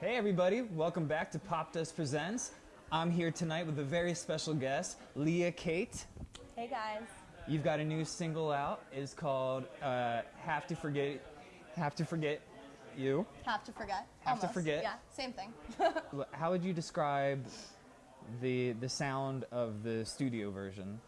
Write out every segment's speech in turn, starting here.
Hey everybody, welcome back to Pop Dust Presents. I'm here tonight with a very special guest, Leah Kate. Hey guys. You've got a new single out. It's called uh, "Have to Forget." Have to forget you. Have to forget. Have to forget. Yeah, same thing. How would you describe the the sound of the studio version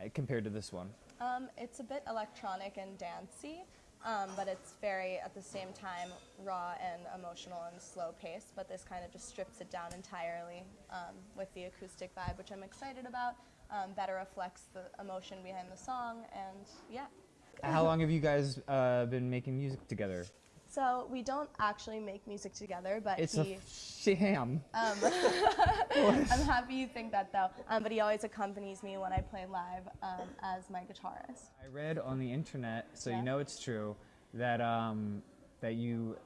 uh, compared to this one? um, it's a bit electronic and dancey, um, but it's very, at the same time, raw and emotional and slow paced. But this kind of just strips it down entirely um, with the acoustic vibe, which I'm excited about. Um, better reflects the emotion behind the song, and yeah. How long have you guys uh, been making music together? So we don't actually make music together, but It's he. a sham. Um, I'm happy you think that though. Um, but he always accompanies me when I play live um, as my guitarist. I read on the internet, so Yeah. you know it's true, that um, that you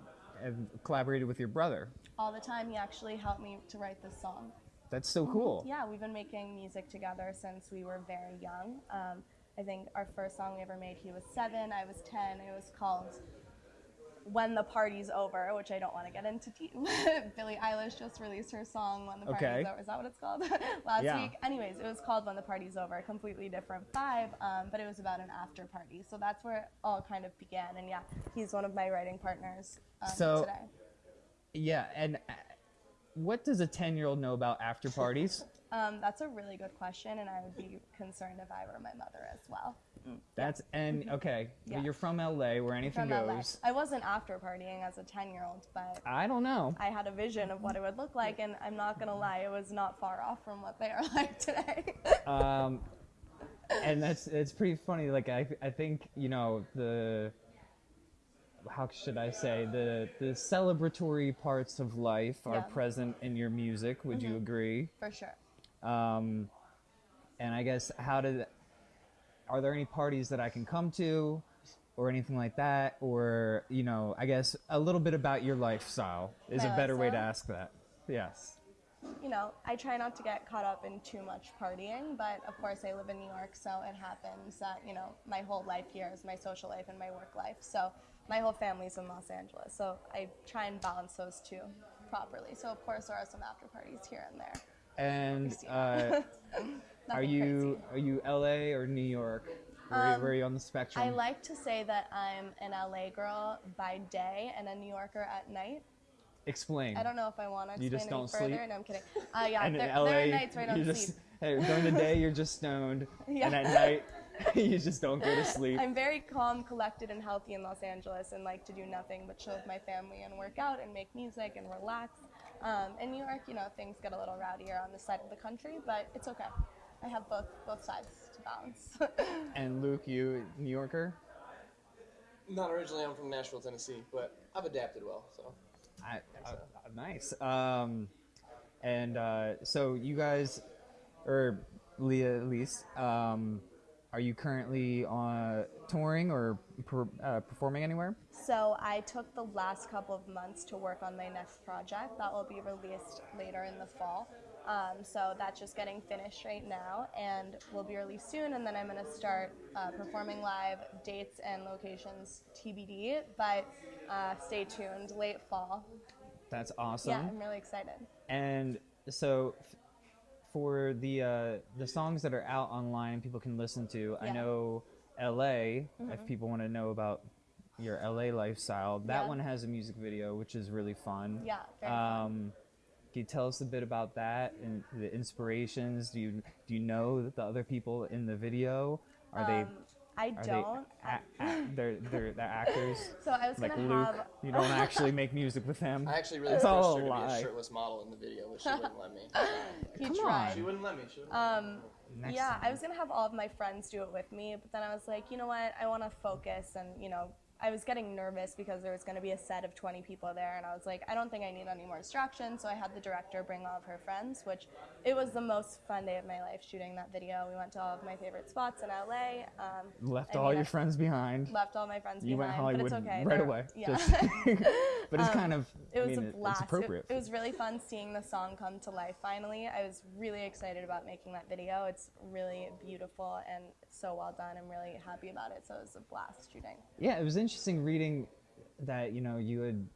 have collaborated with your brother. All the time, he actually helped me to write this song. That's so cool. Yeah, we've been making music together since we were very young. Um, I think our first song we ever made, he was seven, I was 10. It was called When the Party's Over, which I don't want to get into. Deep. Billie Eilish just released her song When the Party's Okay. Over. Is that what it's called? Last Yeah. week. Anyways, it was called When the Party's Over, a completely different vibe, um, but it was about an after party. So that's where it all kind of began. And yeah, he's one of my writing partners um, So- today. Yeah, and uh, what does a 10 year old know about after parties? Um, that's a really good question, and I would be concerned if I were my mother as well. That's, and okay, Yeah. but you're from LA where anything From LA. goes. I wasn't after partying as a 10 year old, but I don't know. I had a vision of what it would look like, and I'm not gonna lie, it was not far off from what they are like today. Um, and that's, it's pretty funny. Like, I, I think, you know, the, how should I say, the, the celebratory parts of life are Yeah. Mm-hmm. present in your music. Would you agree? For sure. Um, and I guess how did are there any parties that I can come to or anything like that or you know I guess a little bit about your lifestyle is My a better way to ask that. Yes. You know, I try not to get caught up in too much partying, but of course I live in New York, so it happens that, you know, my whole life here is my social life and my work life. So my whole family's in Los Angeles, so I try and balance those two properly. So of course there are some after parties here and there. And uh, are you crazy. Um, are you LA or New York? Where, where are you on the spectrum? I like to say that I'm an LA girl by day and a New Yorker at night. Explain. I don't know if I want to You explain just any don't further. sleep? No, I'm kidding. Uh, yeah, and in there, LA, there are nights where I you don't just sleep. hey, during the day you're just stoned, Yeah. and at night you just don't go to sleep. I'm very calm, collected, and healthy in Los Angeles and like to do nothing but chill with my family and work out and make music and relax. Um, in New York, you know, things get a little rowdier on this side of the country, but it's okay. I have both both sides to balance. And Luke, you New Yorker? Not originally, I'm from Nashville, Tennessee, but I've adapted well. So I, uh, nice. Um, and uh, so you guys, or Leah at least, um, are you currently on touring or per, uh, performing anywhere? So I took the last couple of months to work on my next project that will be released later in the fall. Um, so that's just getting finished right now and will be released soon. And then I'm going to start uh, performing live, dates and locations TBD. But uh, stay tuned, late fall. That's awesome. Yeah, I'm really excited. And so, for the uh, the songs that are out online, people can listen to. I Yeah. Mm-hmm. know L.A. If people want to know about your L.A. lifestyle, that Yeah. one has a music video, which is really fun. Yeah, very fun. Um, can you tell us a bit about that and the inspirations? Do you do you know the other people in the video? Are they Um, I are don't. they a- a- they're, they're they're actors so I was like going Luke? to have. You don't actually make music with them. I actually really It's pushed all her a to be a shirtless model in the video, but she wouldn't let me. He Come tried. on. She wouldn't let me. She wouldn't Um, Next yeah, time. I was gonna have all of my friends do it with me, but then I was like, you know what? I want to focus, and you know, I was getting nervous because there was gonna be a set of 20 people there, and I was like, I don't think I need any more distractions. So I had the director bring all of her friends, which it was the most fun day of my life shooting that video. We went to all of my favorite spots in LA. Um, Left all your I friends behind. Left all my friends You went behind, Hollywood but it's okay. right They're- away. Yeah. Just- but it's Um, kind of. It I was mean, a it- blast. It's appropriate. It, it was really fun seeing the song come to life finally. I was really excited about making that video. It's really beautiful and so well done. I'm really happy about it. So it was a blast shooting. yeah, it was interesting. Interesting reading that you know you had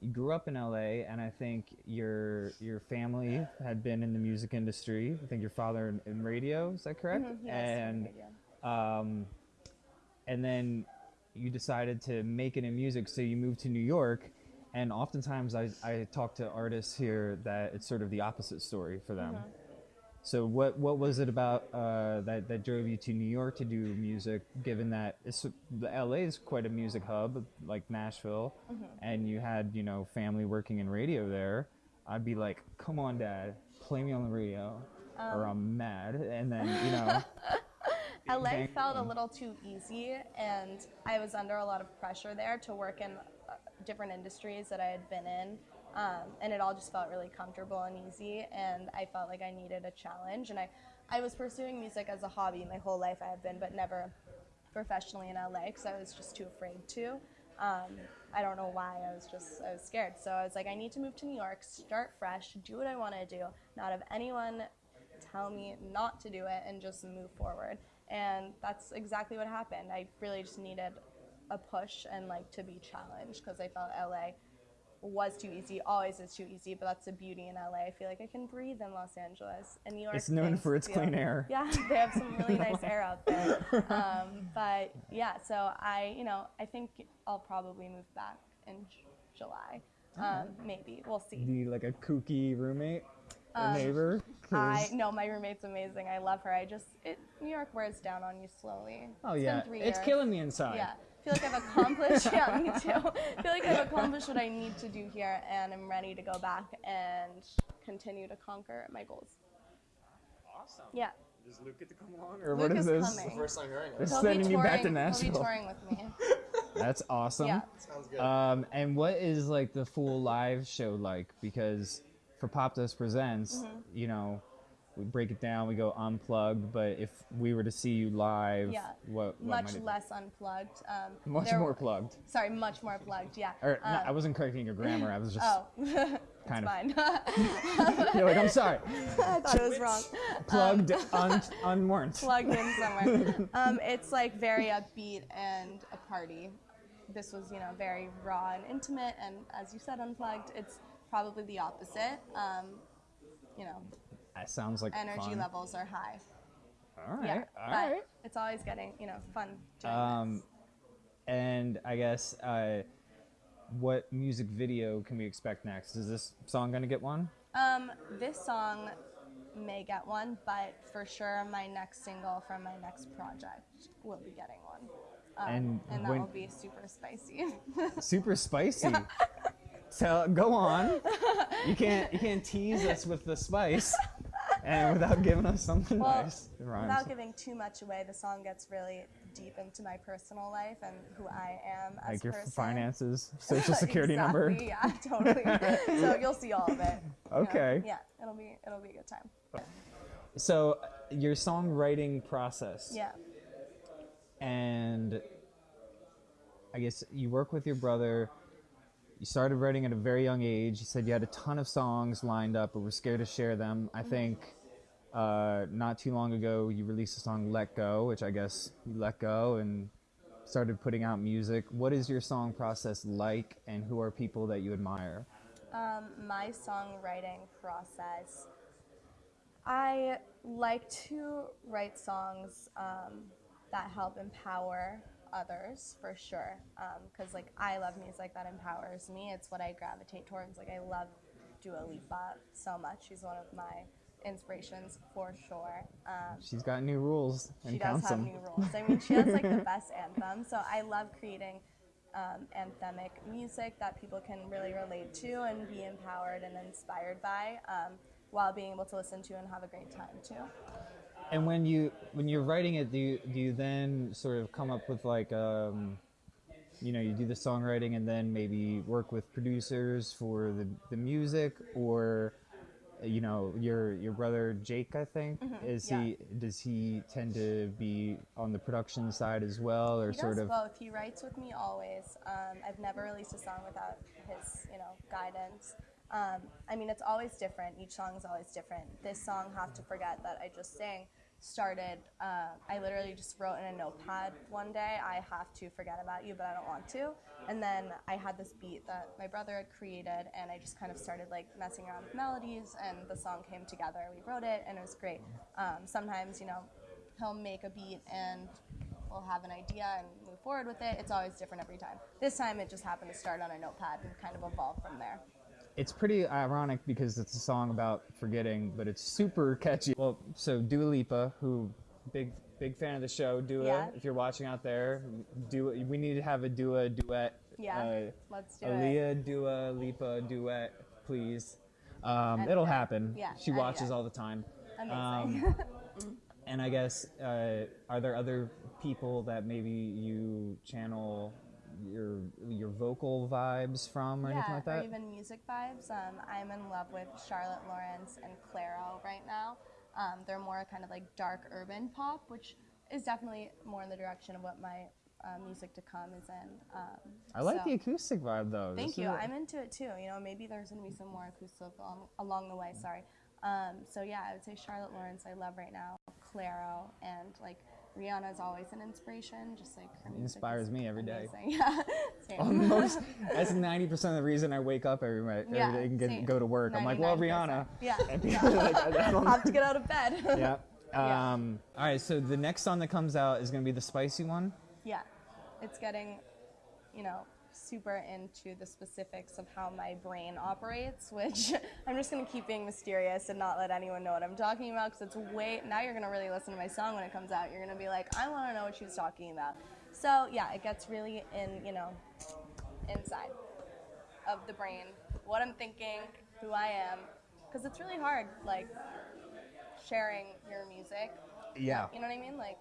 you grew up in LA, and I think your your family had been in the music industry. I think your father in, in radio. Is that correct? Mhm, yes, and um, and then you decided to make it in music, so you moved to New York. And oftentimes, I, I talk to artists here that it's sort of the opposite story for them. Mm-hmm. So what what was it about uh, that that drove you to New York to do music? Given that it's the LA is quite a music hub, like Nashville, Mm-hmm. and you had you know family working in radio there, I'd be like, "Come on, Dad, play me on the radio, Um, or I'm mad." And then you know, LA felt a little too easy, and I was under a lot of pressure there to work in uh, different industries that I had been in. Um, and it all just felt really comfortable and easy, and I felt like I needed a challenge. And I, I was pursuing music as a hobby my whole life, I have been, but never professionally in LA because I was just too afraid to. Um, I don't know why. I was just I was scared. So I was like, I need to move to New York, start fresh, do what I want to do, not have anyone tell me not to do it, and just move forward. And that's exactly what happened. I really just needed a push and like to be challenged because I felt LA was too easy, always is too easy, but that's the beauty in LA. I feel like I can breathe in Los Angeles. And New York It's known for its feel- clean air. Yeah, they have some really nice air out there. Um, but yeah, so I, you know, I think I'll probably move back in J- July. Um, maybe we'll see. be like a kooky roommate, Um, neighbor. 'cause- I no, my roommate's amazing. I love her. I just it, New York wears down on you slowly. oh It's yeah, been three it's years. killing me inside. Yeah, I feel like I've accomplished. yeah, me too. I feel like I've accomplished what I need to do here, and I'm ready to go back and continue to conquer my goals. Awesome. Yeah, Does Luke get to come along, or Luke what is is this? coming. First time hearing This- it. he'll Sending be you back to He'll Nashville. be touring with me. That's awesome. Yeah. Sounds good. Um, and what is like the full live show like? Because for Pop Dust Presents, Mm-hmm. you know, we break it down, we go unplugged. But if we were to see you live, Yeah. what, what Much might it- less unplugged. Um, much there- more plugged. Sorry, much more plugged. Yeah. Or no, Um, I wasn't correcting your grammar. I was just Oh, kind of. fine. You're like, I'm sorry. I thought it was wrong. Plugged, un, unwarned. Plugged in somewhere. um, it's like very upbeat and a party. This was, you know, very raw and intimate, and as you said, unplugged. It's probably the opposite. Um, you know, That sounds like energy fun. levels are high. All right, yeah, all but right. it's always getting, you know, fun Um, this. and I guess uh, what music video can we expect next? Is this song gonna get one? Um, this song may get one, but for sure, my next single from my next project will be getting one. Um, And and that when- will be super spicy. Super spicy. So go on. You can't you can't tease us with the spice, and without giving us something Well, nice. It. Without giving too much away, the song gets really deep into my personal life and who I am as like your person. finances, social security number. Yeah, totally. so you'll see all of it. you know. Okay. Yeah, it'll be it'll be a good time. So your songwriting process. Yeah. and I guess you work with your brother. You started writing at a very young age. You said you had a ton of songs lined up, but were scared to share them. I think uh, not too long ago you released a song "Let Go," which I guess you let go and started putting out music. What is your song process like, and who are people that you admire? Um, my songwriting process. I like to write songs um, that help empower others for sure. Because like I love music that empowers me. It's what I gravitate towards. Like I love Dua Lipa so much. She's one of my inspirations for sure. Um, She's got new rules and she does have them. new rules. I mean, she has like the best anthem. So I love creating um, anthemic music that people can really relate to and be empowered and inspired by, um, while being able to listen to and have a great time too. And when you when you're writing it, do you do you then sort of come up with like um, you know, you do the songwriting and then maybe work with producers for the the music, or you know, your your brother Jake, I think, is Mm-hmm. yeah. he does he tend to be on the production side as well, or He sort of? both. He writes with me always. Um, I've never released a song without his, you know, guidance. Um, I mean, it's always different. Each song is always different. This song, "Have to Forget," that I just sang, started. Uh, I literally just wrote in a notepad one day. I have to forget about you, but I don't want to. And then I had this beat that my brother had created, and I just kind of started like messing around with melodies, and the song came together. We wrote it, and it was great. Um, sometimes, you know, he'll make a beat and we'll have an idea and move forward with it. It's always different every time. This time it just happened to start on a notepad and kind of evolve from there. It's pretty ironic because it's a song about forgetting, but it's super catchy. Well, so Dua Lipa, who big big fan of the show, Dua. Yeah. If you're watching out there, Dua, we need to have a Dua duet. Yeah, Uh, let's do it. Aaliyah, Dua Lipa duet, please. Um, And- it'll happen. Yeah, She watches all the time. Amazing. Um, and I guess, uh, are there other people that maybe you channel your your vocal vibes from or yeah, anything like or that? even music vibes. Um, I'm in love with Charlotte Lawrence and Clairo right now. Um, they're more kind of like dark urban pop, which is definitely more in the direction of what my uh, music to come is in. Um, I like so- the acoustic vibe though. Thank This you. I'm into it too. You know, maybe there's gonna be some more acoustic along, along the way. Sorry. Um, so yeah, I would say Charlotte Lawrence. I love right now. Clairo and like Rihanna is always an inspiration. Just like her Inspires me every day. amazing. Yeah. Same. Almost. That's ninety percent of the reason I wake up every, every Yeah, day and get, go to work. I'm like, well, 99%. Rihanna. Yeah. Yeah. like, I don't- have to get out of bed. yeah. Yeah. Um, all right. So the next song that comes out is gonna be the spicy one. Yeah, it's getting, you know, super into the specifics of how my brain operates, which I'm just gonna keep being mysterious and not let anyone know what I'm talking about because it's way. Now you're gonna really listen to my song when it comes out. You're gonna be like, I want to know what she was talking about. So yeah, it gets really in, you know, inside of the brain, what I'm thinking, who I am, because it's really hard, like sharing your music Yeah. you know what I mean? Like,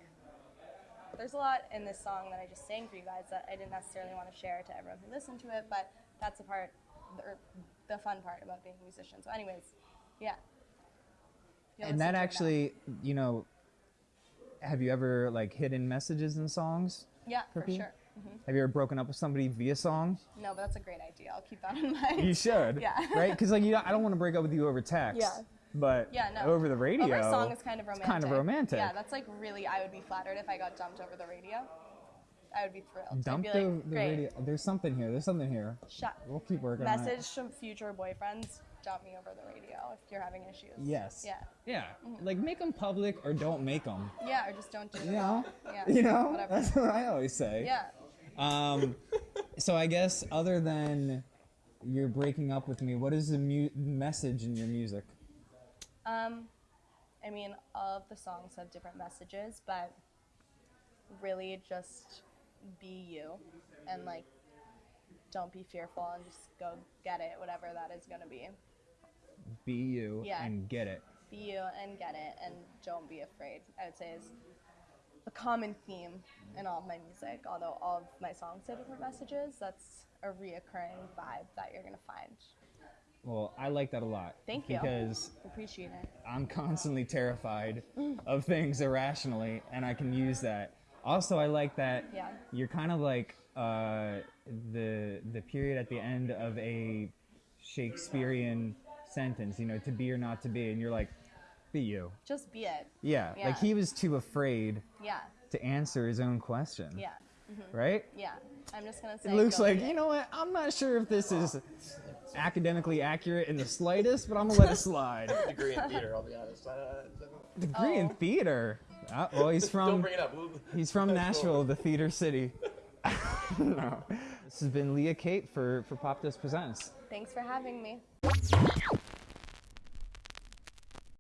there's a lot in this song that I just sang for you guys that I didn't necessarily want to share to everyone who listened to it, but that's the part, or the fun part about being a musician. So, anyways, yeah. You'll And that to it now. actually, you know, have you ever like hidden messages in songs? yeah, for Cookie? sure. hmm Have you ever broken up with somebody via song? No, but that's a great idea. I'll keep that in mind. You should. Yeah. Right? Because like you, know, I don't want to break up with you over text. Yeah. But Yeah, no. over the radio, Over a song is kind of romantic. kind of romantic. Yeah, that's like really. I would be flattered if I got dumped over the radio. I would be thrilled. I'd be the, like, the great. radio. There's something here. There's something here. Shut. We'll keep working on Message from future boyfriends. Dump me over the radio if you're having issues. Yes. Yeah. Yeah. Like make them public or don't make them. Yeah, or just don't do it. You know. Yeah. You know. Whatever. That's what I always say. Yeah. Um, so I guess other than you're breaking up with me, what is the mu- message in your music? Um, I mean, all of the songs have different messages, but really just be you and like don't be fearful and just go get it, whatever that is gonna be. Be you Yeah. and get it. Be you and get it and don't be afraid. I would say is a common theme in all of my music. Although all of my songs have different messages, that's a reoccurring vibe that you're gonna find. Well, I like that a lot. Thank you. Because Appreciate it. I'm constantly terrified of things irrationally, and I can use that. Also, I like that Yeah. you're kind of like uh, the the period at the end of a Shakespearean sentence. You know, to be or not to be, and you're like, be you. Just be it. Yeah, Yeah. like he was too afraid Yeah. to answer his own question. Yeah. Right? Yeah. I'm just gonna say. It looks like, you know what? I'm not sure if this is academically accurate in the slightest, but I'm gonna let it slide. Degree in theater, I'll be honest. Uh, Degree in Oh. theater. Ah, well, he's from. don't from bring it up. We'll- he's from That's cool. Nashville, the theater city. no. This has been Leah Kate for for Pop Dust Presents. Thanks for having me.